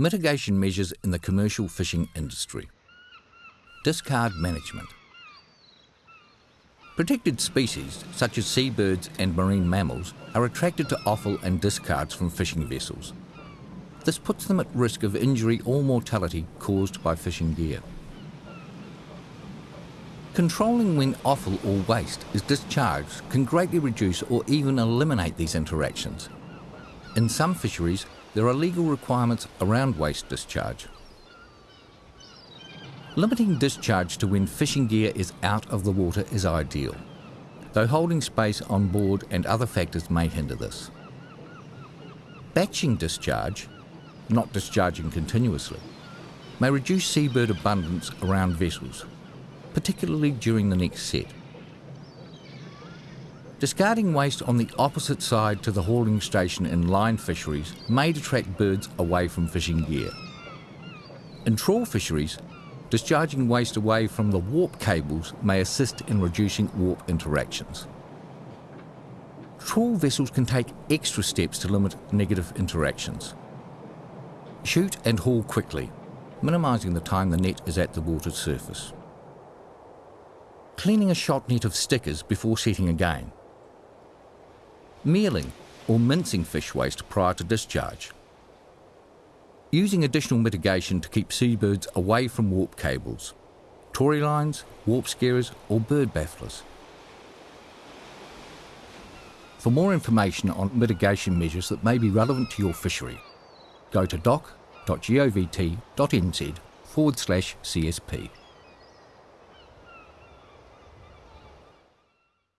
Mitigation measures in the commercial fishing industry. Discard management. Protected species, such as seabirds and marine mammals, are attracted to offal and discards from fishing vessels. This puts them at risk of injury or mortality caused by fishing gear. Controlling when offal or waste is discharged can greatly reduce or even eliminate these interactions. In some fisheries, there are legal requirements around waste discharge. Limiting discharge to when fishing gear is out of the water is ideal, though holding space on board and other factors may hinder this. Batching discharge, not discharging continuously, may reduce seabird abundance around vessels, particularly during the next set. Discarding waste on the opposite side to the hauling station in line fisheries may detract birds away from fishing gear. In trawl fisheries, Discharging waste away from the warp cables may assist in reducing warp interactions. Trawl vessels can take extra steps to limit negative interactions. Shoot and haul quickly, minimising the time the net is at the water's surface. Cleaning a shot net of stickers before setting again. Mealing or mincing fish waste prior to discharge using additional mitigation to keep seabirds away from warp cables, tori lines, warp scarers or bird bafflers. For more information on mitigation measures that may be relevant to your fishery, go to doc.govt.nz forward slash CSP.